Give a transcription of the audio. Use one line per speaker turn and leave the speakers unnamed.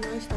ナイスだ